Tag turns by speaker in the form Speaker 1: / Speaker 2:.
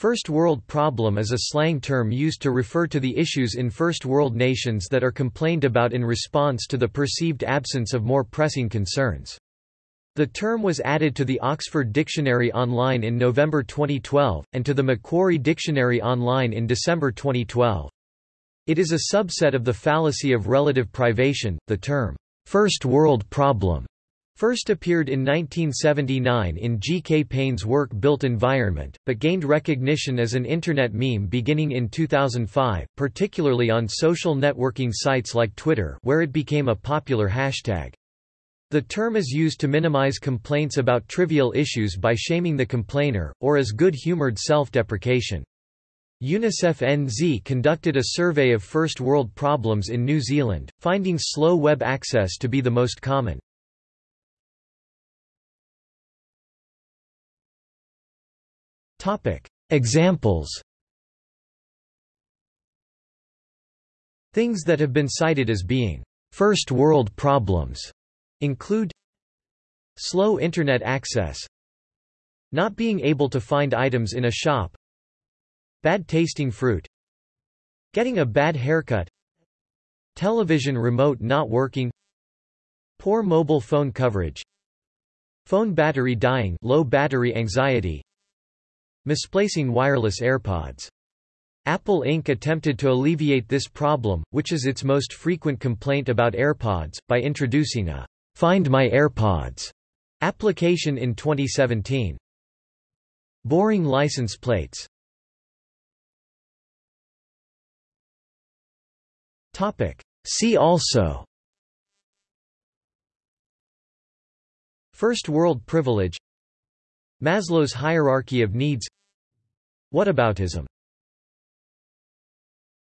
Speaker 1: First world problem is a slang term used to refer to the issues in first world nations that are complained about in response to the perceived absence of more pressing concerns. The term was added to the Oxford Dictionary Online in November 2012, and to the Macquarie Dictionary Online in December 2012. It is a subset of the fallacy of relative privation. The term, first world problem, First appeared in 1979 in G. K. Payne's work Built Environment, but gained recognition as an Internet meme beginning in 2005, particularly on social networking sites like Twitter where it became a popular hashtag. The term is used to minimize complaints about trivial issues by shaming the complainer, or as good-humored self-deprecation. UNICEF NZ conducted a survey of first world problems in New Zealand, finding slow web access to be the most common. Topic: Examples. Things that have been cited as being first world problems include slow internet access, not being able to find items in a shop, bad tasting fruit, getting a bad haircut, television remote not working, poor mobile phone coverage, phone battery dying, low battery anxiety, Misplacing wireless AirPods. Apple Inc. attempted to alleviate this problem, which is its most frequent complaint about AirPods, by introducing a Find My AirPods application in 2017. Boring license plates. Topic. See also First world privilege Maslow's hierarchy of needs. Whataboutism